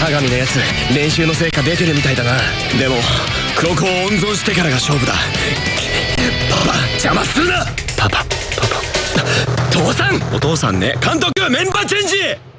鏡のやつ練習の成果出てるみたいだな。でもここを温存してからが勝負だ。パパ邪魔するな。パパパパ。父さん。お父さんね。監督メンバーチェンジ